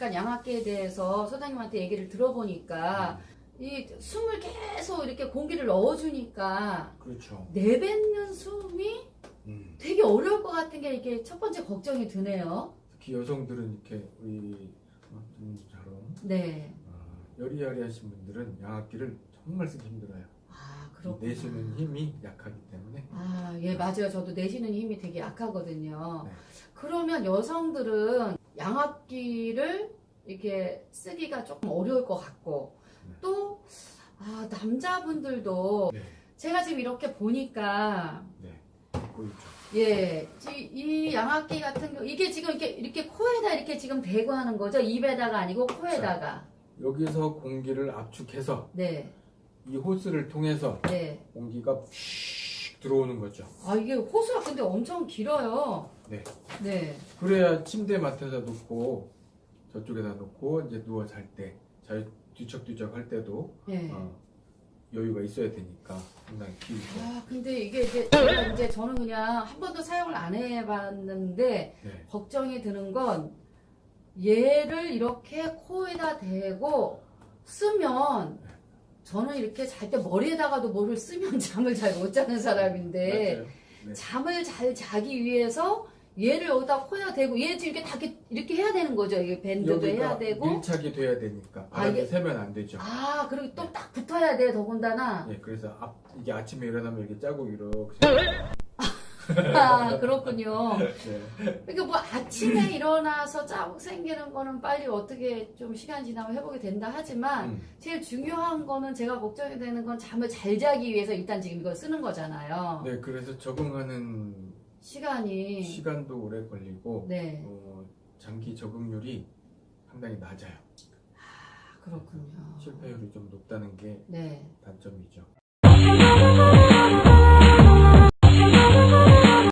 잠깐 양압기에 대해서 소장님한테 얘기를 들어보니까 음. 이 숨을 계속 이렇게 공기를 넣어주니까 그렇죠. 내뱉는 숨이 음. 되게 어려울 것 같은 게 이게 첫 번째 걱정이 드네요. 특히 여성들은 이렇게 우리 선생님처럼 네. 어, 여리여리하신 분들은 양압기를 정말 쓰기 힘들어요. 아, 이 그렇구나. 내쉬는 힘이 약하기 때문에 아, 예, 맞아요. 저도 내쉬는 힘이 되게 약하거든요. 네. 그러면 여성들은 양압기를 이렇게 쓰기가 조금 어려울 것 같고, 네. 또, 아, 남자분들도 네, 제가 지금 이렇게 보니까, 네. 예, 이, 이 양압기 같은 경우, 이게 지금 이렇게, 이렇게 코에다 이렇게 지금 대고 하는 거죠? 입에다가 아니고 코에다가. 여기서 공기를 압축해서 네, 이 호스를 통해서 네. 공기가 휙 들어오는 거죠. 아, 이게 호수가 근데 엄청 길어요. 네. 네. 그래야 침대 맡에다 놓고 저쪽에다 놓고 이제 누워 잘 때, 잘 뒤척뒤척 할 때도 네. 어, 여유가 있어야 되니까 상당히 길죠. 아, 근데 이게 이제 제가 이제 저는 그냥 한 번도 사용을 안 해봤는데 네. 걱정이 드는 건 얘를 이렇게 코에다 대고 쓰면 저는 이렇게 잘 때 머리에다가도 뭐를 쓰면 잠을 잘 못 자는 사람인데. 네. 잠을 잘 자기 위해서 얘를 여기다 코에다 대고 얘 지금 이렇게 다 이렇게, 이렇게 해야 되는 거죠. 이게 밴드도 해야 되고 밀착이 돼야 되니까 아, 바람이 이게- 새면 안 되죠. 아 그리고 또 딱 붙어야 돼 더군다나 네, 그래서 앞, 이게 아침에 일어나면 이렇게 짜고 이렇게 아 그렇군요. 네. 그러니까 뭐 아침에 일어나서 자국 생기는 거는 빨리 어떻게 좀 시간 지나면 회복이 된다 하지만 음, 제일 중요한 거는 제가 걱정이 되는 건 잠을 잘 자기 위해서 일단 지금 이걸 쓰는 거잖아요. 네, 그래서 적응하는 시간이 시간도 오래 걸리고 네 어, 장기 적응률이 상당히 낮아요. 아, 그렇군요. 실패율이 좀 높다는 게 네. 단점이죠.